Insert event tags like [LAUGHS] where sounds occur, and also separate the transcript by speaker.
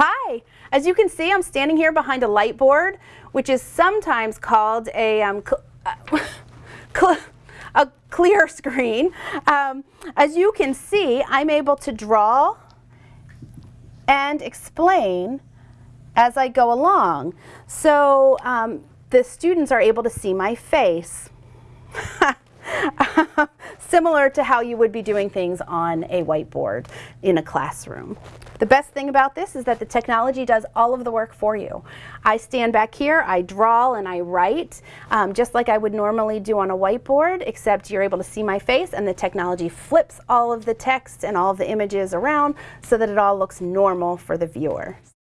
Speaker 1: Hi, as you can see, I'm standing here behind a light board, which is sometimes called a, um, [LAUGHS] cl a clear screen. Um, as you can see, I'm able to draw and explain as I go along. So um, the students are able to see my face. [LAUGHS] Similar to how you would be doing things on a whiteboard in a classroom. The best thing about this is that the technology does all of the work for you. I stand back here, I draw and I write, um, just like I would normally do on a whiteboard, except you're able to see my face and the technology flips all of the text and all of the images around so that it all looks normal for the viewer.